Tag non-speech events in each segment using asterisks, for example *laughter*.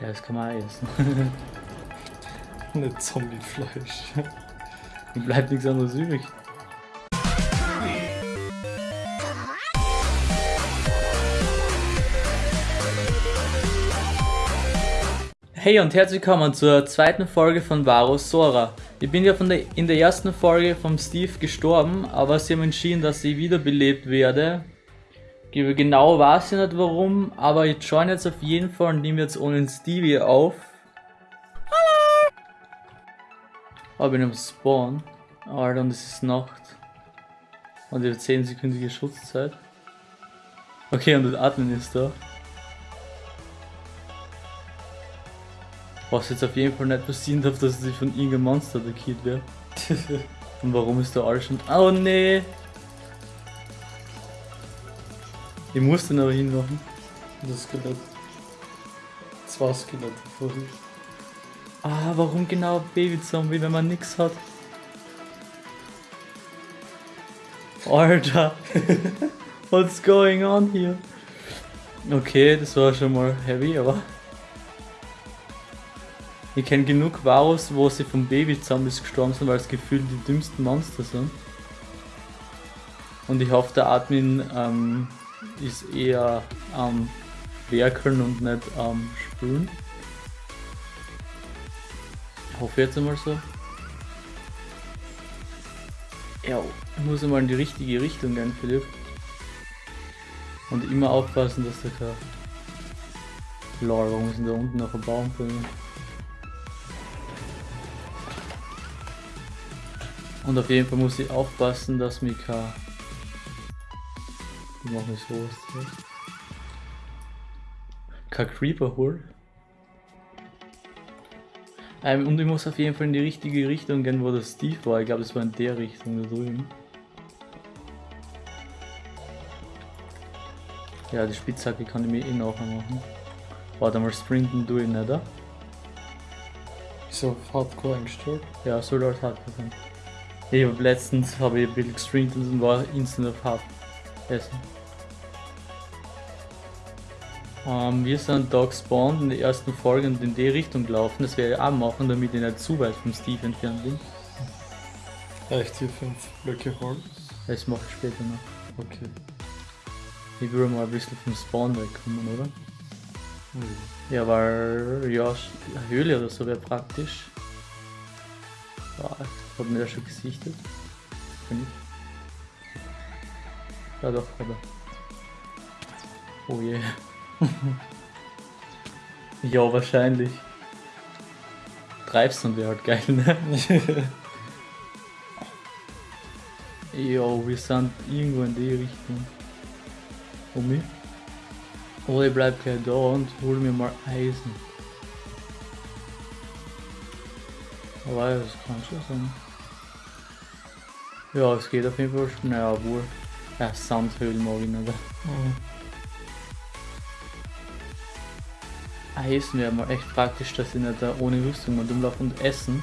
Ja, das kann man auch essen. *laughs* Nicht Zombiefleisch. Bleibt nichts anderes übrig. Hey und herzlich willkommen zur zweiten Folge von Varus Sora. Ich bin ja von der, in der ersten Folge vom Steve gestorben, aber sie haben entschieden, dass ich wiederbelebt werde. Genau weiß ich nicht warum, aber ich join jetzt auf jeden Fall und nehme jetzt ohne Stevie auf. Hallo! Ich bin am Spawn. Alter, und es ist Nacht. Und ich habe 10 sekündige Schutzzeit. Okay, und das Admin ist da. Was jetzt auf jeden Fall nicht passieren darf, dass ich von irgendeinem Monster attackiert werde. *laughs* und warum ist da alles schon... Oh nee! Ich muss den aber hinmachen. Das Skelett. Zwei Skelette vorhin. Ah, warum genau Babyzombie, wenn man nix hat? Alter! *laughs* What's going on here? Okay, das war schon mal heavy, aber... Ich kenne genug Varus, wo sie von Babyzombies gestorben sind, weil es gefühlt die dümmsten Monster sind. Und ich hoffe, der Admin ähm, ist eher am Werkeln und nicht am Sprühen. Ich hoffe jetzt einmal so. Ja, ich muss einmal in die richtige Richtung gehen, Philipp. Und immer aufpassen, dass da kein... Lol, warum ist denn da unten noch ein Baum drin? Und auf jeden Fall muss ich aufpassen, dass mich kein... Wie machen sowas jetzt? Kein Creeper holt. Ähm, und ich muss auf jeden Fall in die richtige Richtung gehen, wo der Steve war. Ich glaube, es war in der Richtung da drüben. Ja, die Spitzhacke kann ich mir eh nachher machen. Warte mal, sprinten tue ich nicht, oder? Ist auf Hardcore eingestellt? Ja, soll als Hardcore sein. Ich hab letztens habe ich ein bisschen gestreamt und war instant auf Hard essen. Ähm, wir sind da gespawnt in der ersten Folge und in die Richtung gelaufen. Das werde ich auch machen, damit ich nicht zu weit vom Steve entfernt bin. Reicht hier fünf Blöcke Holz? Das mache ich später noch. Okay. Ich würde mal ein bisschen vom Spawn wegkommen, oder? Ui. Ja, weil, ja, Höhle oder so wäre praktisch. Ja, hat mir ja schon gesichtet. Finde ich. Ja doch, aber. Oh je. *laughs* ja, wahrscheinlich. Treibst und wäre halt geil, ne? *laughs* Jo, wir sind irgendwo in die Richtung. Mich? Oder ich bleib gleich da und hol mir mal Eisen. Aber das kann schon sein. Ja, es geht auf jeden Fall schnell, obwohl. Ja, Sandhöhlen mag ich nicht. Mhm. Eisen wäre mal echt praktisch, dass ich nicht da ohne Rüstung mal rumlaufe und essen.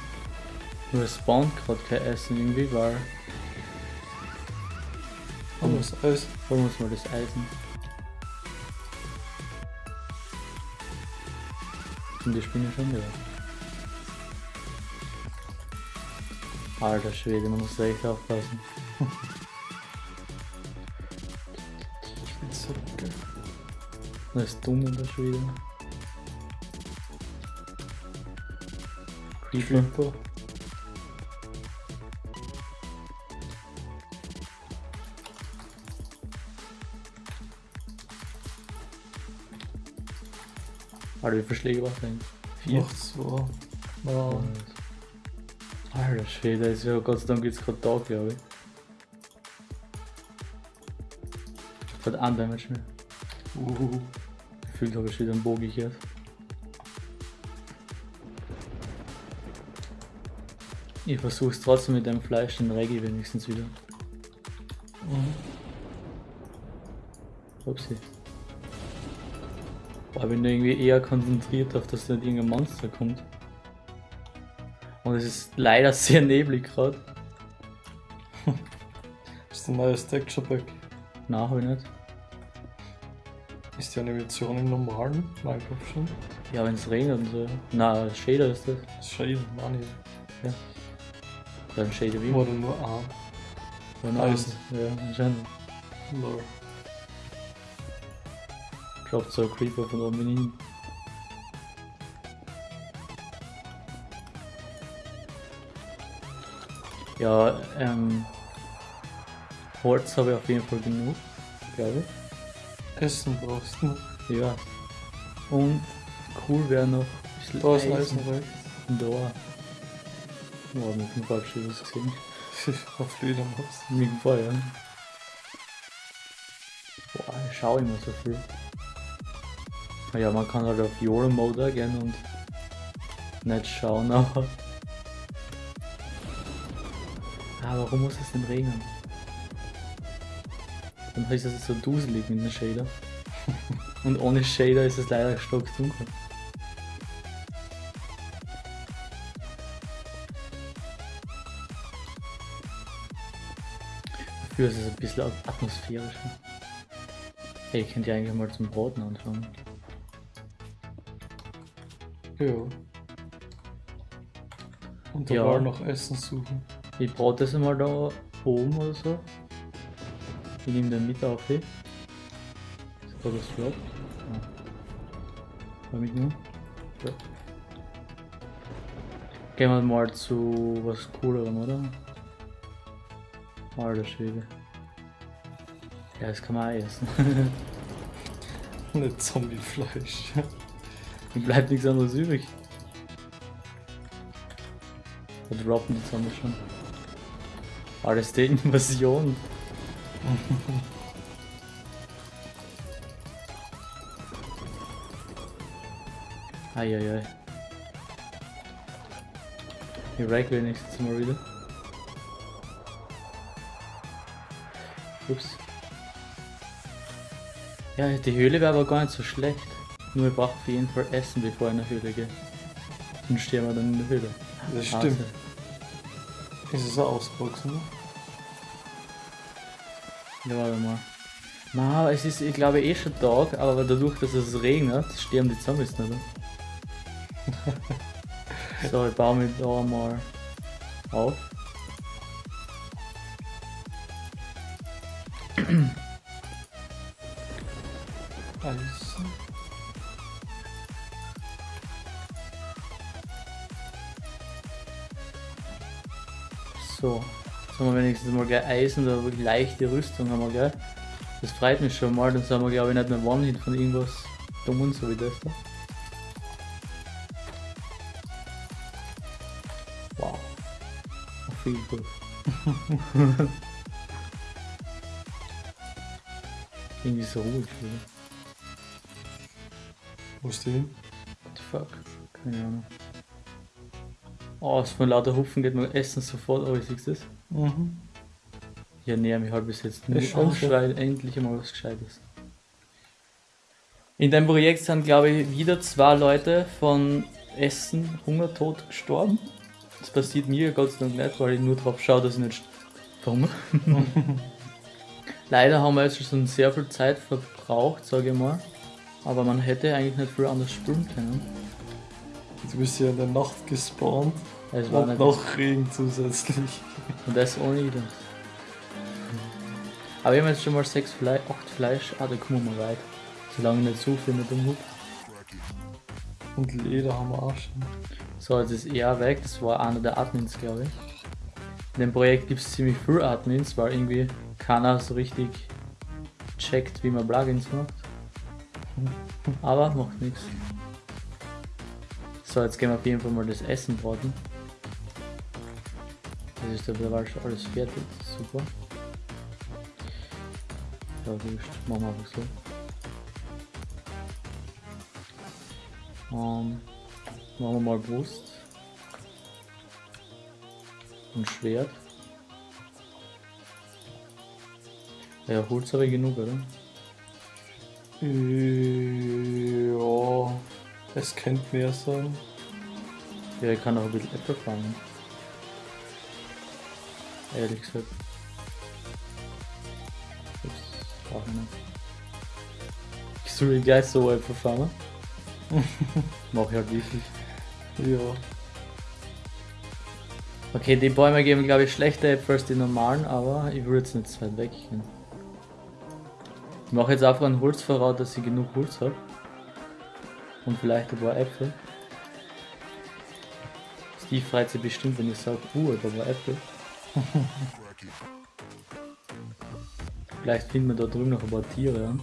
Nur es spawnt gerade kein Essen irgendwie, weil. Aber das Eis. Holen wir uns mal das Eisen. Und die Spinne schon wieder. Alter Schwede, man muss da echt aufpassen. *laughs* Spitzhacke. Das ist dumm in der Schwede. Creeper. Alter, wie viele Schläge war denn? Vier. Noch zwei. Oh. Alter Schwede, ist ja Gott sei Dank jetzt gerade da, glaube ich. Hat ein Damage mehr. Uh. Gefühlt habe ich wieder einen Bogen gehört. Ich versuch's trotzdem mit dem Fleisch, den Reggae wenigstens wieder. Mhm. Upsi. Boah, ich bin irgendwie eher konzentriert auf, dass da nicht irgendein Monster kommt. Und es ist leider sehr neblig gerade. *laughs* Ist ein neues Texture Pack. Nein, hab ich nicht. Ist die Animation im normalen Minecraft schon? Ja, wenn es regnet und so. Na, Shader ist das. Schade, Mann. Ja. Ein Shader wie? Oder nur A. Oder Eisen. Ja, anscheinend. Lol. Droppt so ein Creeper von oben hin. Ja, ähm. Holz habe ich auf jeden Fall genug, glaube Essen brauchst du. ich. Ja. Und cool wäre noch bisschen Da ist Eisen. Eisen rechts. Da. Mit dem Fallschirm was gesehen. Auf Fledermaus. Mit dem Feuer. Boah, ich schau immer so viel. Ja, man kann halt auf Euro Mode gehen und nicht schauen, *laughs* aber. Ah, warum muss es denn regnen? Dann ist es so duselig mit dem Shader. *laughs* und ohne Shader ist es leider stockdunkel. Dafür ist es ein bisschen at- atmosphärischer. Hey, ich könnte ja eigentlich mal zum Braten anfangen. Ja. Und da Ja. war noch Essen suchen. Ich brate das einmal da oben oder so. Ich nehme den mit auf. Hey. Ist da das flott? Ja. War mitgenommen? Ja. Gehen wir mal zu was coolerem, oder? Alter Schwede. Ja, das kann man auch essen. *laughs* Nicht Zombiefleisch. Mir bleibt nichts anderes übrig. Wir droppen die Zombies schon. Alles die Invasion. *laughs* Eieiei. Ich wreck wenigstens mal wieder. Ups. Ja, die Höhle wäre aber gar nicht so schlecht. Nur ich brauche auf jeden Fall Essen, bevor ich in die Höhle gehe. Dann stehen wir dann in der Höhle. Das Hase. stimmt. Ist es ein Ausboxen? ne? Ja, warte mal. Na, es ist, ich glaube, eh schon Tag, aber dadurch, dass es regnet, sterben die Zombies nicht. *laughs* so, ich baue mich da mal auf. Eisen. So, jetzt haben wir wenigstens mal gleich Eisen oder leichte Rüstung haben wir gleich. Das freut mich schon mal, dann sind wir glaube ich nicht mehr One-Hit von irgendwas Dummen, so wie das da. Wow. Auf viel gut. *laughs* Irgendwie so ruhig wieder. Wo ist die hin? What the fuck? Keine Ahnung. Oh, es von lauter Hupfen geht mein Essen sofort, aber siehst du das? Mhm. Ich ernähre mich halt bis jetzt so. Schrei, endlich einmal was Gescheites. In dem Projekt sind, glaube ich, wieder zwei Leute von Essen, Hungertod gestorben. Das passiert mir Gott sei Dank nicht, weil ich nur drauf schaue, dass ich nicht verhungere. *laughs* *laughs* Leider haben wir jetzt schon sehr viel Zeit verbraucht, sage ich mal. Aber man hätte eigentlich nicht viel anders spielen können. Du bist ja in der Nacht gespawnt Es war und noch Regen zusätzlich. Und das ohne das. Aber wir haben jetzt schon mal 6 Fleisch, 8 Fleisch. Ah, da kommen wir mal weit. Solange nicht zu viel mit dem Hut. Und Leder haben wir auch schon. So, jetzt ist er weg. Das war einer der Admins, glaube ich. In dem Projekt gibt es ziemlich viel Admins, weil irgendwie keiner so richtig checkt, wie man Plugins macht. Aber macht nichts. So, jetzt gehen wir auf jeden Fall mal das Essen braten. Das ist dabei schon alles fertig. Super. Ja, wurscht. Machen wir einfach so. Ähm, machen wir mal Brust. Schwert. Ja, Holz habe ich genug, oder? Ja, es könnte mehr sein. Ja, ich kann auch ein bisschen Äpfel fangen. Ehrlich gesagt. Ups, brauche ich nicht. Ich Soll ich gleich so Äpfel fangen? *laughs* Mach halt wirklich. Ja. Okay, die Bäume geben glaube ich schlechter Äpfel als die normalen, aber ich würde jetzt nicht zu weit weg gehen. Ich mache jetzt einfach ein Holzverrat, dass ich genug Holz habe. Und vielleicht ein paar Äpfel. Steve freut sich bestimmt, wenn ich sage, uh, da war Äpfel. *laughs* vielleicht finden wir da drüben noch ein paar Tiere. Ja,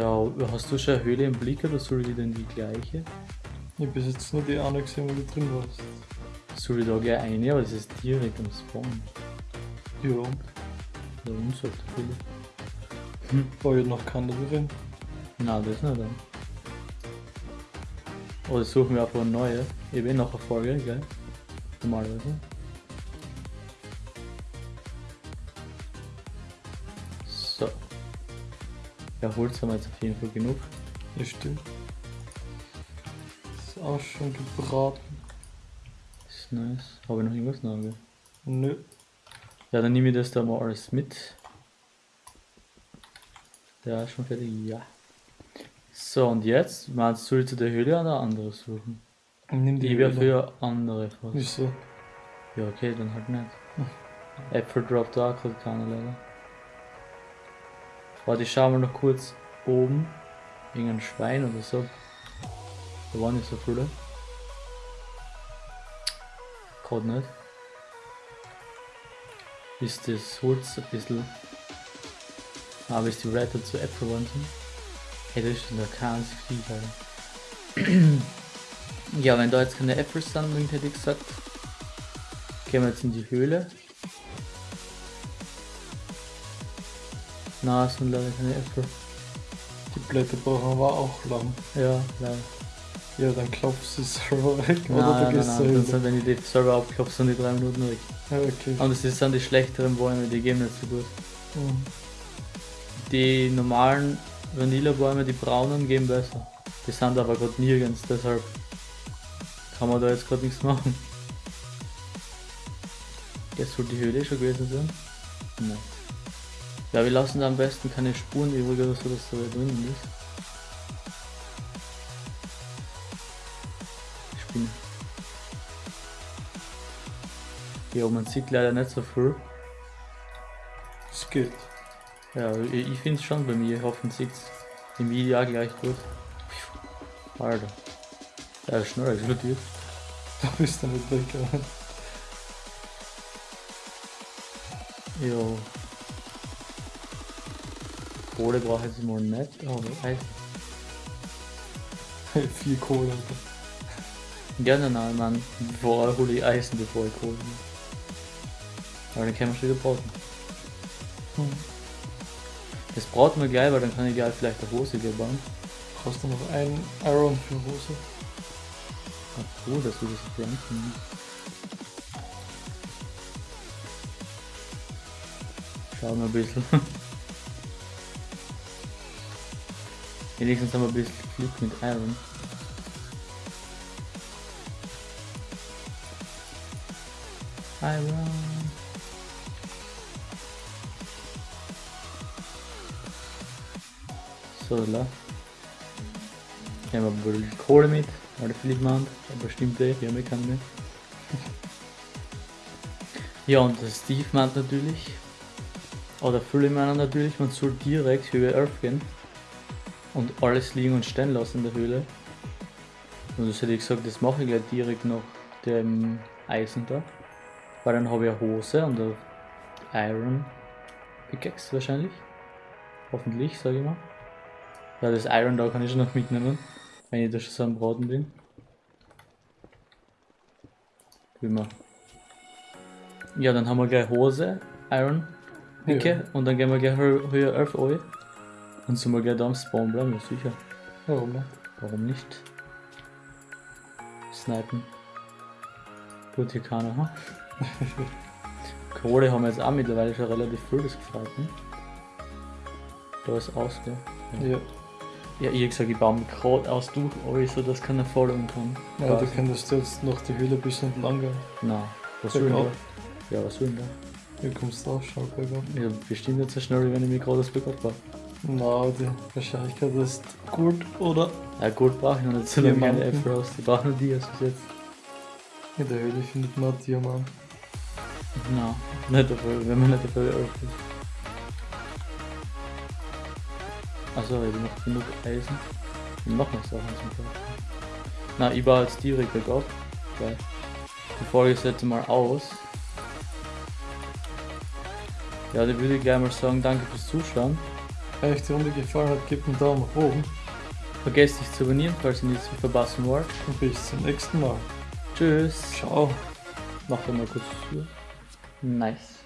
hast du schon eine Höhle im Blick oder soll ich denn die gleiche? Ich bis jetzt nur die eine gesehen, wo du drin warst. Soll ich da gleich eine, aber das ist direkt am Spawn. Ja. Da unten sagt der Höhle. War ja noch keiner drin. Nein, das nicht dann. Oder suchen wir einfach eine neue. Ich will noch eine Folge, gell? Normalerweise. Ja, Holz haben wir jetzt auf jeden Fall genug. Ja, stimmt. Ist auch schon gebraten. ist nice. Habe ich noch irgendwas nachgehen? Nö. Ja, dann nehme ich das da mal alles mit. Ja, ist schon fertig. Ja. So, und jetzt? Meinst du, ich zu der Höhle oder andere suchen? Nimm die Die wäre für andere fast. Wieso? Ja, okay, dann halt nicht. Äpfel droppt da auch gerade keine leider. Warte, ich schau mal noch kurz oben. Irgendein Schwein oder so. Da waren nicht so viele. Gerade nicht. Ist das Holz ein bisschen. Aber ist die Reiter zu Äpfel geworden sind? Hey, das ist der kein Vieh, Alter. *clears throat* Ja, wenn da jetzt keine Äpfel sind, hätte ich gesagt, gehen wir jetzt in die Höhle. Na, es sind leider keine Äpfel. Die Blätter brauchen aber auch lang. Ja, leider. Ja, dann klopfst du es selber weg. Nein, oder du nein, gehst nein, Höhle. sind, wenn ich die selber abklopfe, sind die drei Minuten weg. Ja, okay. Und es sind die schlechteren Bäume, die gehen nicht so gut. Mhm. Die normalen Vanillabäume, die braunen, gehen besser. Die sind aber gerade nirgends, deshalb kann man da jetzt gerade nichts machen. Jetzt soll die Höhle schon gewesen sein? Nein. Ja, wir lassen da am besten keine Spuren übrig oder so, dass da drinnen ist. Spinne. Ja, man sieht leider nicht so viel. Es geht. Ja, ich, ich finde es schon bei mir. Ich hoffe, man sieht im Video auch gleich gut. Alter. Ja, ist schnell explodiert. *laughs* Da bist du nicht weggegangen. Jo. Kohle brauche ich jetzt mal nicht, aber Eis. Vier Kohle. Alter. Gerne, nein, Mann. Vorher hole ich Eisen, bevor ich Kohle nehme. Aber dann können wir schon wieder braten. Hm. Das braten wir gleich, weil dann kann ich gleich vielleicht eine Hose hier bauen. Hast du noch einen Iron für Hose? Ach so, dass du das so pflanzen. Schauen wir ein bisschen. *laughs* Wenigstens haben wir ein bisschen Glück mit Iron. Iron. So. Hier haben wir bisschen Kohle mit, weil der Philipp meint, aber stimmt eh, wir haben eh keine mehr. *laughs* Ja, und der Steve meint natürlich, oder viele meinen natürlich, man soll direkt Höhe 11 gehen und alles liegen und stehen lassen in der Höhle. Und das hätte ich gesagt, das mache ich gleich direkt nach dem Eisen da. Weil dann habe ich eine Hose und eine Iron Pickaxe wahrscheinlich. Hoffentlich, sage ich mal. Ja, das Iron da kann ich schon noch mitnehmen, wenn ich da schon so am Braten bin. Wie immer. Ja, dann haben wir gleich Hose, Iron, Picke Ja. und dann gehen wir gleich Hö Höhe 11 Und sind wir gleich da am Spawn bleiben, ja sicher. Warum nicht? Warum nicht? Snipen. Tut hier keiner, ha? *laughs* Kohle haben wir jetzt auch mittlerweile schon relativ viel, das gefällt mir. Da ist aus, gell? Ja. Ja, ich hab gesagt, ich baue mich gerade aus durch, aber so, dass keiner folgen kann. Ja, du Quasi. könntest jetzt noch die Höhle ein bisschen entlang gehen. Nein, was soll denn da? Ja, was soll denn da? Wie kommst du auf Schallberger? Ja, bestimmt nicht so schnell, wie wenn ich mich gerade bergab war. Na, die Wahrscheinlichkeit ist gut oder Ja, gut brauche ich noch nicht so lange meine Diamanten. Afros. Ich brauche nur die erst bis jetzt. in der Höhle findet man Diamant. Nein, nicht dafür, wenn man nicht dafür öffnet. Achso, ich habe noch genug Eisen. Und noch mehr Sachen zum Kaufen. Na, ich baue jetzt direkt bergab. Weil die Folge ist jetzt mal aus. Ja, dann würde ich gleich mal sagen, danke fürs Zuschauen. Wenn euch die Runde gefallen hat, gebt einen Daumen nach oben Vergesst nicht zu abonnieren, falls ihr nichts mehr verpassen wollt. und bis zum nächsten Mal. Tschüss. Ciao. Doch mal kurz zu. Nice.